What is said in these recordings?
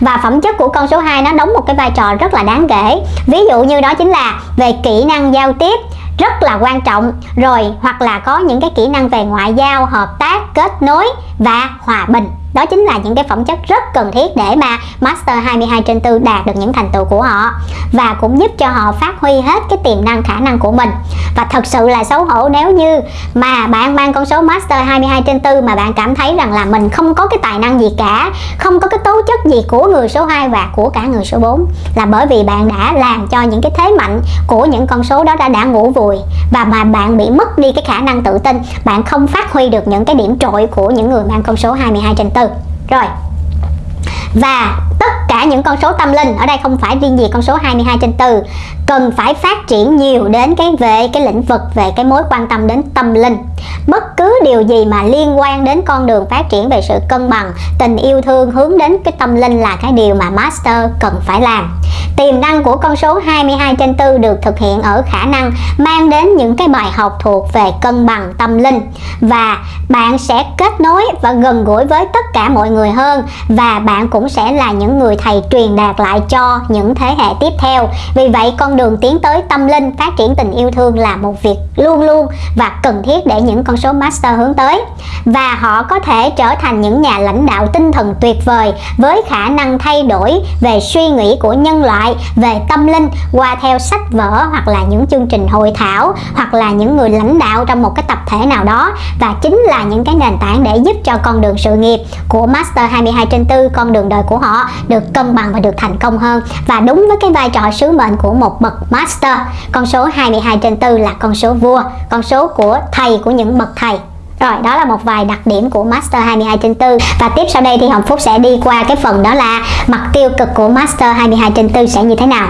và phẩm chất của con số 2 nó đóng một cái vai trò rất là đáng kể. Ví dụ như đó chính là về kỹ năng giao tiếp rất là quan trọng. Rồi, hoặc là có những cái kỹ năng về ngoại giao, hợp tác, kết nối và hòa bình đó chính là những cái phẩm chất rất cần thiết để mà Master 22 trên 4 đạt được những thành tựu của họ và cũng giúp cho họ phát huy hết cái tiềm năng, khả năng của mình. Và thật sự là xấu hổ nếu như mà bạn mang con số Master 22 trên 4 mà bạn cảm thấy rằng là mình không có cái tài năng gì cả, không có cái tố chất gì của người số 2 và của cả người số 4 là bởi vì bạn đã làm cho những cái thế mạnh của những con số đó đã đã ngủ vùi và mà bạn bị mất đi cái khả năng tự tin, bạn không phát huy được những cái điểm trội của những người mang con số 22 trên 4 rồi. Và tất cả những con số tâm linh. Ở đây không phải riêng gì con số 22 trên 4 cần phải phát triển nhiều đến cái về cái lĩnh vực, về cái mối quan tâm đến tâm linh. Bất cứ điều gì mà liên quan đến con đường phát triển về sự cân bằng, tình yêu thương hướng đến cái tâm linh là cái điều mà master cần phải làm. Tiềm năng của con số 22 trên 4 được thực hiện ở khả năng mang đến những cái bài học thuộc về cân bằng tâm linh. Và bạn sẽ kết nối và gần gũi với tất cả mọi người hơn, và bạn cũng sẽ là những người thầy truyền đạt lại cho những thế hệ tiếp theo. Vì vậy, con đường tiến tới tâm linh, phát triển tình yêu thương là một việc luôn luôn và cần thiết để những con số master hướng tới. Và họ có thể trở thành những nhà lãnh đạo tinh thần tuyệt vời với khả năng thay đổi về suy nghĩ của nhân loại, về tâm linh, qua theo sách vở hoặc là những chương trình hội thảo, hoặc là những người lãnh đạo trong một cái tập thể nào đó. Và chính là những cái nền tảng để giúp cho con đường sự nghiệp của Master 22 trên 4 con đường đời của họ được cân bằng và được thành công hơn. Và đúng với cái vai trò sứ mệnh của một bậc Master, con số 22 trên 4 là con số vua, con số của thầy của những bậc thầy. Rồi, đó là một vài đặc điểm của Master 22 trên 4 Và tiếp sau đây thì Hồng Phúc sẽ đi qua cái phần đó là mặt tiêu cực của Master 22 trên 4 sẽ như thế nào.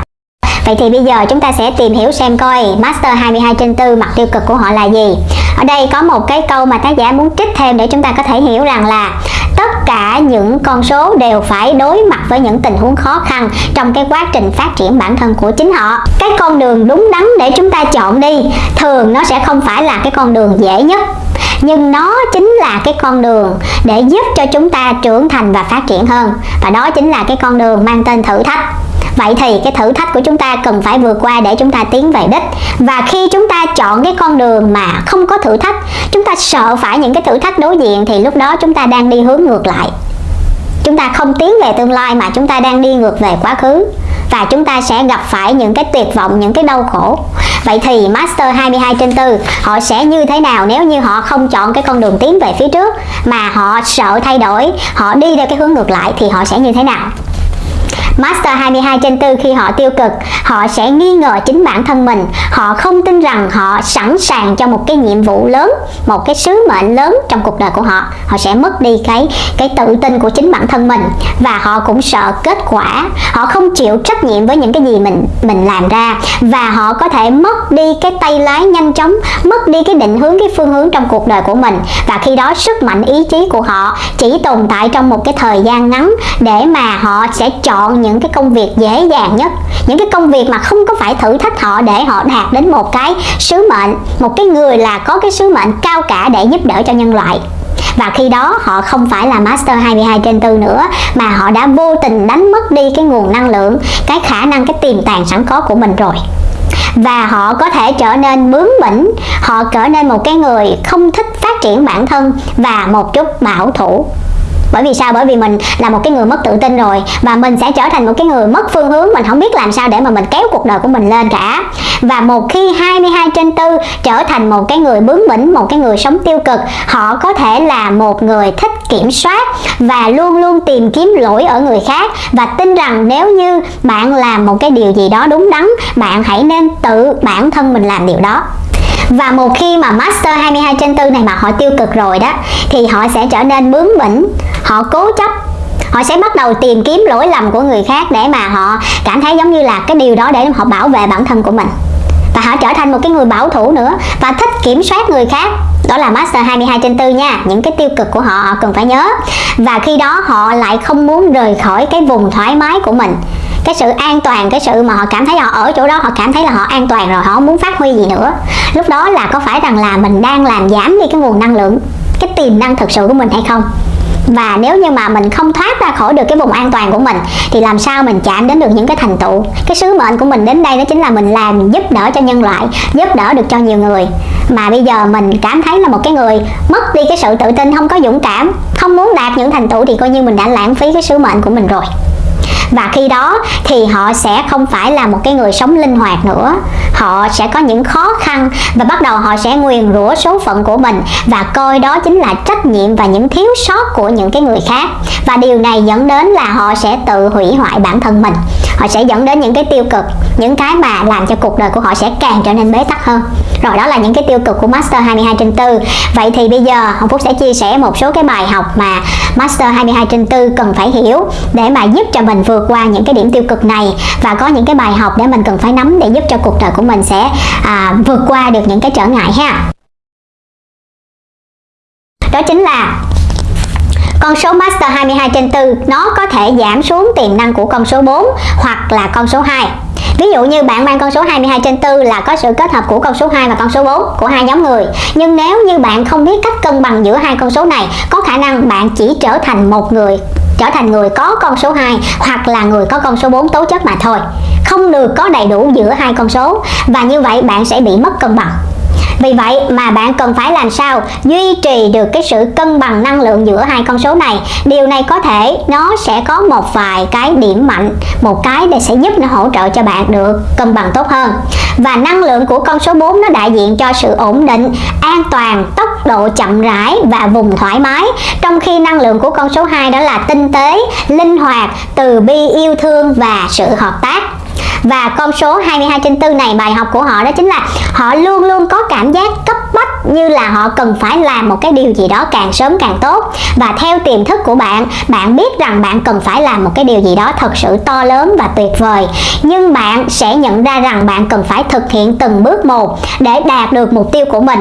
Vậy thì bây giờ chúng ta sẽ tìm hiểu xem coi Master 22 trên 4 mặt tiêu cực của họ là gì. Ở đây có một cái câu mà tác giả muốn trích thêm để chúng ta có thể hiểu rằng là Tất cả những con số đều phải đối mặt với những tình huống khó khăn trong cái quá trình phát triển bản thân của chính họ. Cái con đường đúng đắn để chúng ta chọn đi, Thường nó sẽ không phải là cái con đường dễ nhất, nhưng nó chính là cái con đường để giúp cho chúng ta trưởng thành và phát triển hơn, và đó chính là cái con đường mang tên thử thách. Vậy thì cái thử thách của chúng ta cần phải vượt qua để chúng ta tiến về đích. Và khi chúng ta chọn cái con đường mà không có thử thách Chúng ta sợ phải những cái thử thách đối diện thì lúc đó chúng ta đang đi hướng ngược lại. Chúng ta không tiến về tương lai mà chúng ta đang đi ngược về quá khứ. Và chúng ta sẽ gặp phải những cái tuyệt vọng, những cái đau khổ. Vậy thì Master 22 trên 4 họ sẽ như thế nào nếu như họ không chọn cái con đường tiến về phía trước? Mà họ sợ thay đổi, họ đi theo cái hướng ngược lại thì họ sẽ như thế nào? Master 22 trên 4 khi họ tiêu cực, họ sẽ nghi ngờ chính bản thân mình. Họ không tin rằng họ sẵn sàng cho một cái nhiệm vụ lớn, một cái sứ mệnh lớn trong cuộc đời của họ. Họ sẽ mất đi cái cái tự tin của chính bản thân mình. Và họ cũng sợ kết quả. Họ không chịu trách nhiệm với những cái gì mình mình làm ra. Và họ có thể mất đi cái tay lái nhanh chóng, mất đi cái định hướng, cái phương hướng trong cuộc đời của mình. Và khi đó, sức mạnh, ý chí của họ chỉ tồn tại trong một cái thời gian ngắn để mà họ sẽ chọn những những cái công việc dễ dàng nhất, những cái công việc mà không có phải thử thách họ để họ đạt đến một cái sứ mệnh, một cái người là có cái sứ mệnh cao cả để giúp đỡ cho nhân loại. Và khi đó họ không phải là Master 22 trên 4 nữa, mà họ đã vô tình đánh mất đi cái nguồn năng lượng, cái khả năng, cái tiềm tàng sẵn có của mình rồi. Và họ có thể trở nên bướng bỉnh, họ trở nên một cái người không thích phát triển bản thân và một chút bảo thủ bởi vì sao? Bởi vì mình là một cái người mất tự tin rồi. Và mình sẽ trở thành một cái người mất phương hướng. Mình không biết làm sao để mà mình kéo cuộc đời của mình lên cả. Và một khi 22 trên 4 trở thành một cái người bướng bỉnh, một cái người sống tiêu cực, họ có thể là một người thích kiểm soát và luôn luôn tìm kiếm lỗi ở người khác. Và tin rằng nếu như bạn làm một cái điều gì đó đúng đắn, bạn hãy nên tự bản thân mình làm điều đó và một khi mà master 22 trên 4 này mà họ tiêu cực rồi đó thì họ sẽ trở nên bướng bỉnh. Họ cố chấp. Họ sẽ bắt đầu tìm kiếm lỗi lầm của người khác để mà họ cảm thấy giống như là cái điều đó để họ bảo vệ bản thân của mình. Và họ trở thành một cái người bảo thủ nữa và thích kiểm soát người khác. Đó là master 22 trên 4 nha. Những cái tiêu cực của họ, họ cần phải nhớ. Và khi đó họ lại không muốn rời khỏi cái vùng thoải mái của mình cái sự an toàn, cái sự mà họ cảm thấy họ ở chỗ đó, họ cảm thấy là họ an toàn rồi, họ không muốn phát huy gì nữa. Lúc đó là có phải rằng là mình đang làm giảm đi cái nguồn năng lượng, cái tiềm năng thực sự của mình hay không? Và nếu như mà mình không thoát ra khỏi được cái vùng an toàn của mình, thì làm sao mình chạm đến được những cái thành tựu? Cái sứ mệnh của mình đến đây đó chính là mình làm giúp đỡ cho nhân loại, giúp đỡ được cho nhiều người. Mà bây giờ mình cảm thấy là một cái người mất đi cái sự tự tin, không có dũng cảm, không muốn đạt những thành tựu thì coi như mình đã lãng phí cái sứ mệnh của mình rồi và khi đó thì họ sẽ không phải là một cái người sống linh hoạt nữa. Họ sẽ có những khó khăn và bắt đầu họ sẽ nguyền rủa số phận của mình và coi đó chính là trách nhiệm và những thiếu sót của những cái người khác. Và điều này dẫn đến là họ sẽ tự hủy hoại bản thân mình. Họ sẽ dẫn đến những cái tiêu cực, những cái mà làm cho cuộc đời của họ sẽ càng trở nên bế tắc hơn. Rồi đó là những cái tiêu cực của Master 22 trên 4 vậy thì bây giờ Hồng Phúc sẽ chia sẻ một số cái bài học mà Master 22 trên 4 cần phải hiểu để mà giúp cho mình vượt qua những cái điểm tiêu cực này và có những cái bài học để mình cần phải nắm để giúp cho cuộc đời của mình sẽ à, vượt qua được những cái trở ngại ha. Đó chính là con số Master 22 trên 4 nó có thể giảm xuống tiềm năng của con số 4 hoặc là con số 2 Ví dụ như bạn mang con số 22 trên 4 là có sự kết hợp của con số 2 và con số 4 của hai nhóm người. Nhưng nếu như bạn không biết cách cân bằng giữa hai con số này Có khả năng bạn chỉ trở thành một người trở thành người có con số 2 hoặc là người có con số 4 tố chất mà thôi. Không được có đầy đủ giữa hai con số. Và như vậy bạn sẽ bị mất cân bằng vì vậy mà bạn cần phải làm sao duy trì được cái sự cân bằng năng lượng giữa hai con số này? Điều này có thể nó sẽ có một vài cái điểm mạnh, một cái để sẽ giúp nó hỗ trợ cho bạn được cân bằng tốt hơn. Và năng lượng của con số 4 nó đại diện cho sự ổn định, an toàn, tốc độ chậm rãi và vùng thoải mái. Trong khi năng lượng của con số 2 đó là tinh tế, linh hoạt, từ bi, yêu thương và sự hợp tác và con số 22 trên 4 này, bài học của họ đó chính là họ luôn luôn có cảm giác cấp bách như là họ cần phải làm một cái điều gì đó càng sớm càng tốt. Và theo tiềm thức của bạn bạn biết rằng bạn cần phải làm một cái điều gì đó thật sự to lớn và tuyệt vời. Nhưng bạn sẽ nhận ra rằng bạn cần phải thực hiện từng bước một để đạt được mục tiêu của mình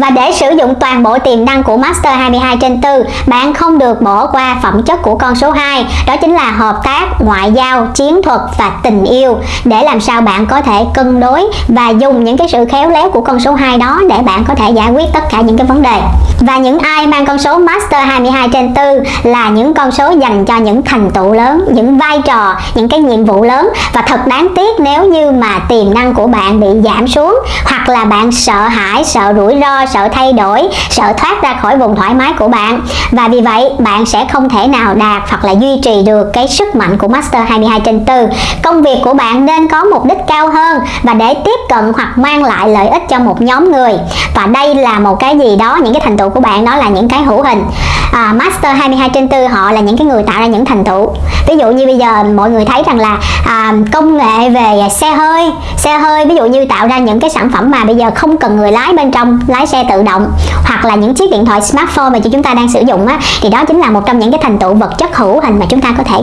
và để sử dụng toàn bộ tiềm năng của Master 22 trên 4 bạn không được bỏ qua phẩm chất của con số 2 đó chính là hợp tác, ngoại giao, chiến thuật và tình yêu. Để làm sao bạn có thể cân đối và dùng những cái sự khéo léo của con số 2 đó để bạn có thể giải quyết tất cả những cái vấn đề. Và những ai mang con số Master 22 trên 4 là những con số dành cho những thành tựu lớn những vai trò, những cái nhiệm vụ lớn. Và thật đáng tiếc nếu như mà tiềm năng của bạn bị giảm xuống hoặc là bạn sợ hãi, sợ rủi ro sợ thay đổi sợ thoát ra khỏi vùng thoải mái của bạn. Và vì vậy bạn sẽ không thể nào đạt hoặc là duy trì được cái sức mạnh của Master 22 trên 4 công việc của bạn nên có mục đích cao hơn và để tiếp cận hoặc mang lại lợi ích cho một nhóm người. Và đây là một cái gì đó những cái thành tựu của bạn đó là những cái hữu hình. À, Master 22 trên 4 họ là những cái người tạo ra những thành tựu. Ví dụ như bây giờ mọi người thấy rằng là à, công nghệ về xe hơi xe hơi ví dụ như tạo ra những cái sản phẩm mà bây giờ không cần người lái bên trong lái xe tự động hoặc là những chiếc điện thoại smartphone mà chúng ta đang sử dụng á, thì đó chính là một trong những cái thành tựu vật chất hữu hình mà chúng ta có thể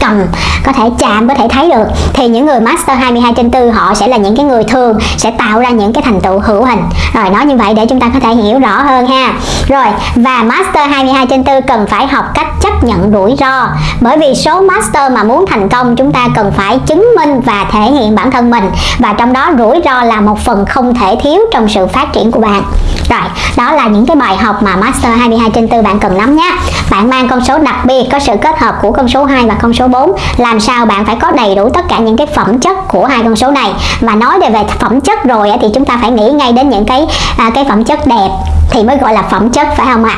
cầm, có thể chạm, có thể thấy được. Thì những người master 22 trên 4 họ sẽ là những cái người thường, sẽ tạo ra những cái thành tựu hữu hình. Rồi, nói như vậy để chúng ta có thể hiểu rõ hơn ha. Rồi, và master 22 trên 4 cần phải học cách chấp nhận rủi ro. Bởi vì số master mà muốn thành công, chúng ta cần phải chứng minh và thể hiện bản thân mình. Và trong đó, rủi ro là một phần không thể thiếu trong sự phát triển của bạn rồi, đó là những cái bài học mà master 22 trên 4 bạn cần nắm nhé bạn mang con số đặc biệt, có sự kết hợp của con số 2 và con số 4 làm sao bạn phải có đầy đủ tất cả những cái phẩm chất của hai con số này? Mà nói về về phẩm chất rồi thì chúng ta phải nghĩ ngay đến những cái à, cái phẩm chất đẹp thì mới gọi là phẩm chất, phải không ạ?